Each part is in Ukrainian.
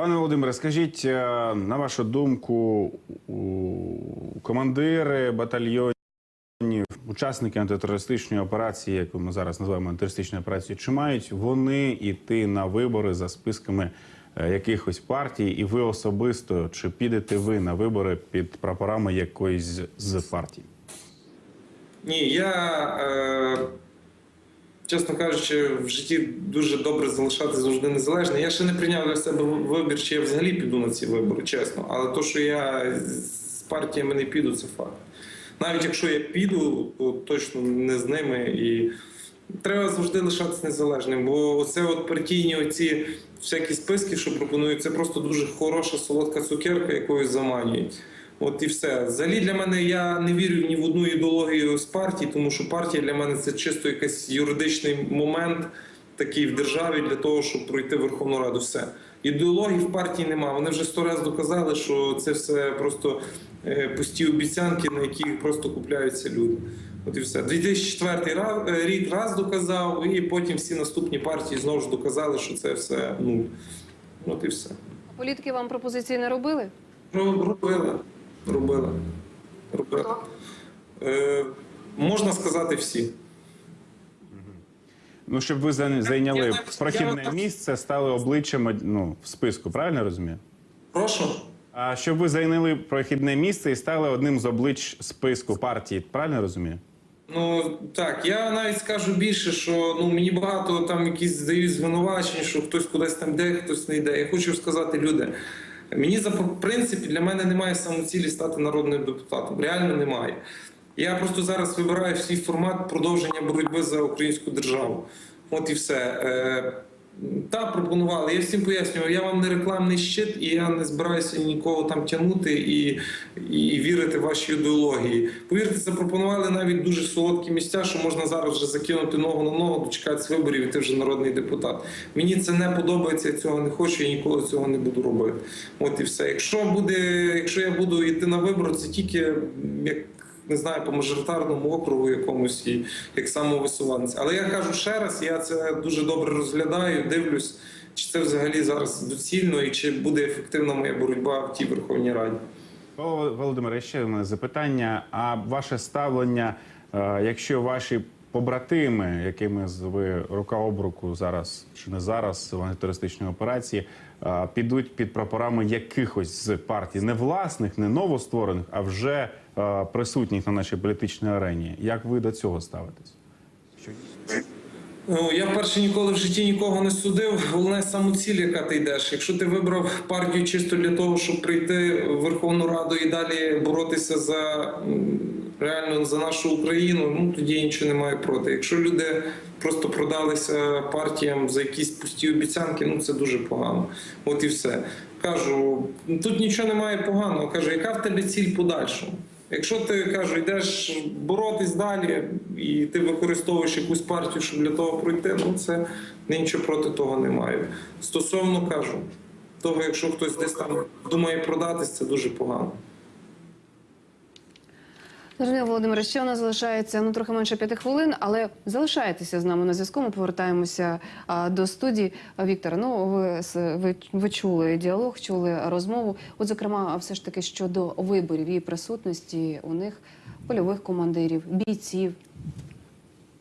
Пане Володимире, скажіть, е, на вашу думку, командири батальйонів, учасники антитерористичної операції, яку ми зараз називаємо антитерористичною операцією, чи мають вони йти на вибори за списками е, якихось партій, і ви особисто чи підете ви на вибори під прапорами якоїсь з партій? Ні, я, е, чесно кажучи, в житті дуже добре залишатися завжди незалежним. Я ще не прийняв для себе вибір, чи я взагалі піду на ці вибори, чесно. Але то, що я з партіями не піду, це факт. Навіть якщо я піду, то точно не з ними. І треба завжди лишатися незалежним. Бо оце от партійні оці всякі списки, що пропонують, це просто дуже хороша солодка цукерка, якою заманюють. От і все. Взагалі для мене я не вірю ні в одну ідеологію з партії, тому що партія для мене це чисто якийсь юридичний момент такий в державі для того, щоб пройти Верховну Раду. Все. Ідеології в партії немає. Вони вже сто разів доказали, що це все просто е, пусті обіцянки, на яких просто купляються люди. От і все. 2004 раз, е, рік раз доказав, і потім всі наступні партії знову ж доказали, що це все нуль. От і все. Політики вам пропозиції не робили? Ну, робила. Робила. Е, можна сказати всі. Ну, щоб ви зайняли прохідне я- місце, стали обличчям ну, в списку, правильно розумію? Прошу. А щоб ви зайняли прохідне місце і стали одним з облич списку партії, правильно розумію? Ну так, я навіть скажу більше, що ну мені багато там якісь здають звинувачень, що хтось кудись там йде, хтось не йде. Я хочу сказати, люди. Мені за принципі для мене немає самоцілі стати народним депутатом. Реально немає. Я просто зараз вибираю свій формат продовження боротьби за українську державу. От і все. Та пропонували. Я всім пояснював, я вам не рекламний щит, і я не збираюся нікого там тягнути і, і вірити в ваші ідеології. Повірте, запропонували навіть дуже солодкі місця, що можна зараз вже закинути ногу на ногу, дочекатися виборів, і ти вже народний депутат. Мені це не подобається, я цього не хочу, я ніколи цього не буду робити. От і все. Якщо буде, якщо я буду йти на вибори, це тільки як. Не знаю, по мажоритарному округу якомусь і як самовисуванці. Але я кажу ще раз, я це дуже добре розглядаю, дивлюсь, чи це взагалі зараз доцільно і чи буде ефективна моя боротьба в тій Верховній Раді. Володимире, ще одне запитання. А ваше ставлення, е, якщо ваші побратими, якими ви рука об руку зараз чи не зараз в антитерористичній операції, підуть під прапорами якихось з партій, не власних, не новостворених, а вже присутніх на нашій політичній арені. Як ви до цього ставитесь? Ну, я вперше ніколи в житті нікого не судив. Головне самоціль, яка ти йдеш. Якщо ти вибрав партію чисто для того, щоб прийти в Верховну Раду і далі боротися за реально за нашу Україну, ну тоді я нічого не маю проти. Якщо люди просто продалися партіям за якісь пусті обіцянки, ну це дуже погано. От і все. Кажу, тут нічого немає поганого. Кажу, яка в тебе ціль подальшого? Якщо ти кажу, йдеш боротись далі, і ти використовуєш якусь партію, щоб для того пройти, ну це нічого проти того немає. Стосовно кажу, того, якщо хтось десь там думає продатись, це дуже погано. Зрозуміло, Володимире, ще у нас залишається ну трохи менше п'яти хвилин, але залишайтеся з нами на зв'язку. Ми повертаємося а, до студії. А, Віктор, ну ви, с- ви, ви чули діалог, чули розмову. От, зокрема, все ж таки щодо виборів і присутності у них польових командирів, бійців.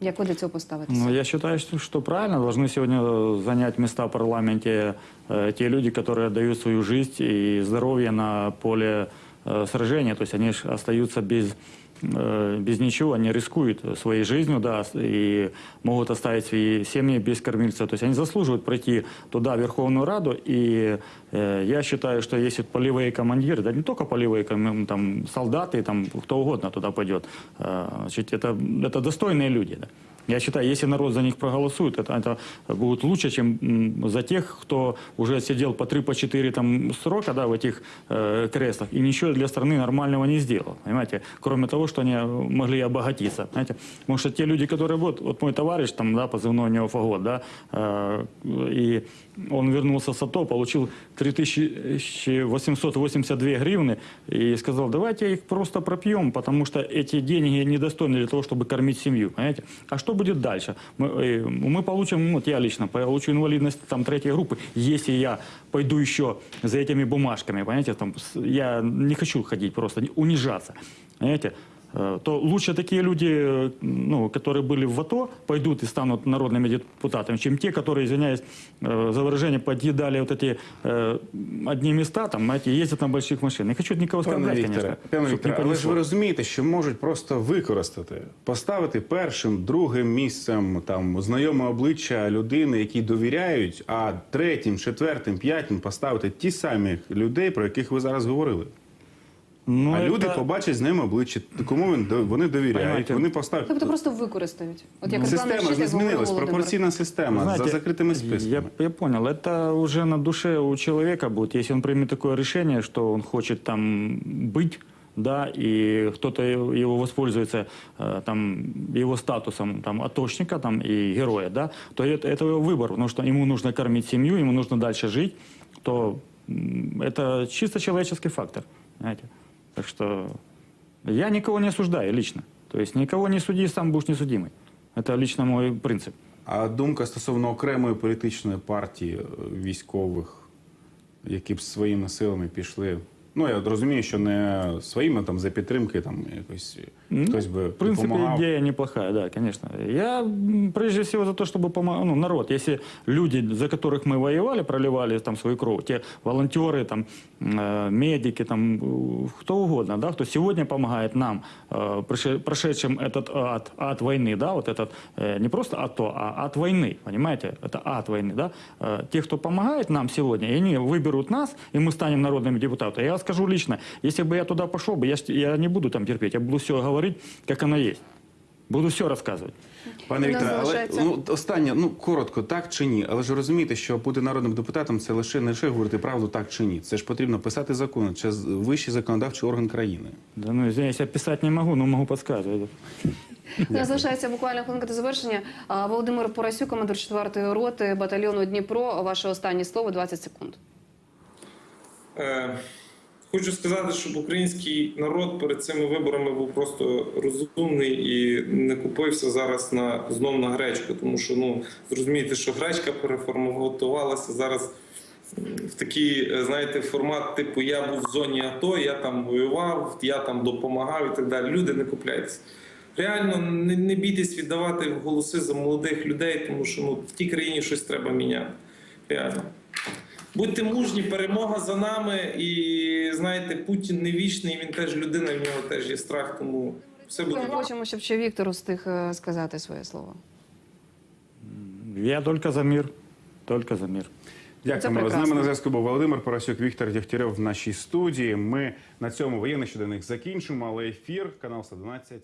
Як ви до цього поставитеся? Ну, я считаю, что, что правильно должны сегодня э, занять места в парламенте э, те люди, которые отдают свою жизнь и здоровье на поле э, сражения. То есть они ж остаются без, э, без ничего, они рискуют своей жизнью, да, и могут оставить свои семьи без кормильца. То есть они заслуживают пройти туда, в Верховную Раду. И э, я считаю, что если полевые командиры, да не только полевые, там, солдаты, там, кто угодно туда пойдет, э, значит, это, это достойные люди. Да. Я считаю, если народ за них проголосует, это, это будет лучше, чем за тех, кто уже сидел по 3 по 4 там, срока да, в этих э, креслах и ничего для страны нормального не сделал. Понимаете? Кроме того, что они могли обогатиться. Знаете? Потому что те люди, которые вот, вот мой товарищ, там, да, позывной у него Фагот, да, э, и он вернулся с АТО, получил 3882 гривны и сказал, давайте их просто пропьем, потому что эти деньги недостойны для того, чтобы кормить семью. Понимаете? А что будет дальше? Мы, э, мы получим, вот я лично получу инвалидность там третьей группы, если я пойду еще за этими бумажками, понимаете, там, я не хочу ходить просто, унижаться, понимаете, то лучше такие люди, э, ну, которые были в АТО, пойдут и станут народными депутатами, чем те, которые, извиняюсь э, за выражение, подъедали вот эти э, одни места, там, знаете, ездят на больших машинах. Не хочу никого Пане оскорблять, Вікторе, конечно. пане чтоб не Вікторе, але ж понесло. ви розумієте, що можуть просто використати, поставити першим, другим місцем там знайоме обличчя людини, які довіряють, а третім, четвертим, п'ятим поставити ті самі людей, про яких ви зараз говорили. Ну, а это- люди побачать знайоме обличчя, кому він до- вони довіряють. Понимаете. Вони поставлять. Тобто просто використають. От як Руслан Система ж Рещит, не як говорив змінилась, Володимир. пропорційна система Знаете, за закритими списками. Я, я понял, это уже на душе у человека будет. Если он примет такое решение, что он хочет там быть, да, и кто-то его воспользуется э, там его статусом там атошника там и героя, да, то это, это его выбор, потому что ему нужно кормить семью, ему нужно дальше жить, то м, это чисто человеческий фактор, знаете. Так что я никого не осуждаю лично. То есть никого не суди, сам будешь несудимый. Это лично мой принцип. А думка стосовно окремої політичної партії е, військових, які б своїми силами пішли. Ну, я розумію, що не своїми там за підтримки, там якось хтось би В принципе, допомагав. идея неплохая, да, конечно. Я м, прежде всего за то, чтобы помогал ну, народ. Если люди, за которых мы воевали, проливали там свою кровь, те волонтеры, там, э, медики, там, э, кто угодно, да, кто сегодня помогает нам, э, проше- прошедшим этот ад, ад войны, да, вот этот, э, не просто АТО, а ад войны, понимаете, это ад войны, да, Э, те, кто помогает нам сегодня, и они выберут нас, и мы станем народными депутатами. Я скажу лично, если бы я туда пошел бы, я, ж- я не буду там терпеть, я буду все говорить, как оно есть. Буду все рассказывать. Пане У нас Вікторе, але залишається- ну останнє, ну коротко, так чи ні? Але ж розумієте, що бути народним депутатом це лише не лише говорити правду так чи ні. Це ж потрібно писати закони, це з- вищий законодавчий орган країни. Да ну, извиняюсь, я писать не могу, но могу подсказывать. У нас залишається буквально хвилинка до завершення. А, Володимир Порасюк, командир 4-ї роти батальйону Дніпро. Ваше останнє слово 20 секунд. Е, Хочу сказати, щоб український народ перед цими виборами був просто розумний і не купився зараз на знов на гречку, тому що ну зрозумієте, що гречка переформатувалася зараз в такий, е, знаєте, формат, типу я був в зоні АТО, я там воював, я там допомагав і так далі. Люди не купляються. Реально не, не бійтесь віддавати голоси за молодих людей, тому що ну в тій країні щось треба міняти. Реально. Будьте мужні, перемога за нами. І знаєте, Путін не вічний, він теж людина, в нього теж є страх, тому все буде. Ми хочемо, щоб ще Віктор встиг е, сказати своє слово. Я только за мир, только за мир. Дякуємо. З нами на зв'язку був Володимир Поросюк, Віктор Дягтярьов в нашій студії. Ми на цьому воєнний щоденник закінчимо, але ефір канал 112